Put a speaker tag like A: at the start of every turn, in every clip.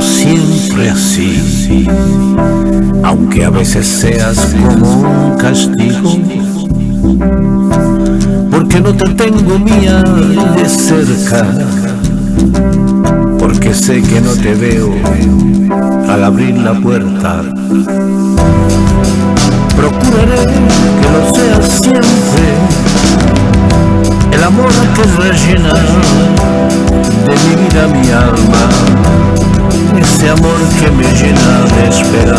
A: siempre así, aunque a veces seas como un castigo, porque no te tengo mía de cerca, porque sé que no te veo al abrir la puerta. Procuraré que lo seas siempre, el amor que rellena amor que me llena de esperanza,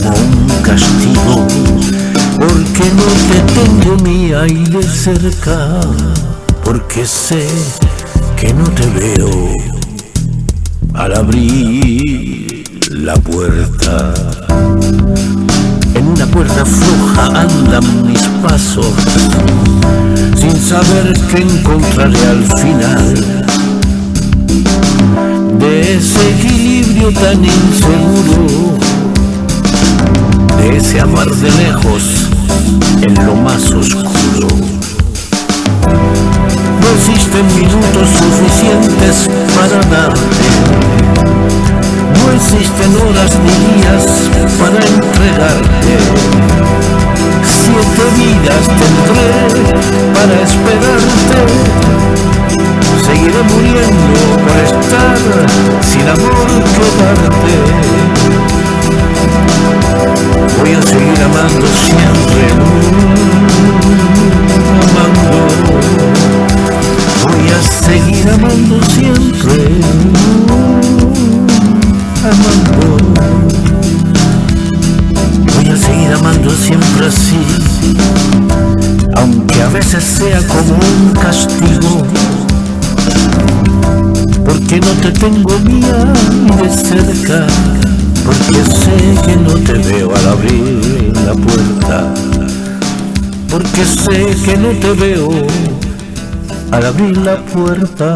A: como un castigo, porque no te tengo y de cerca, porque sé que no te veo al abrir la puerta. En una puerta floja andan mis pasos, sin saber qué encontraré al final. De ese equilibrio tan inseguro, ese amar de lejos en lo más oscuro. No existen minutos suficientes para darte, no existen horas ni días para entregarte. Siete vidas tendré para esperarte. Seguiré muriendo por estar sin amor que darte. Seguir amando siempre, amando. Voy a seguir amando siempre, amando. Voy a seguir amando siempre así, aunque a veces sea como un castigo, porque no te tengo mía ni de cerca, porque sé que no te veo al abrir porque sé que no te veo al abrir la puerta.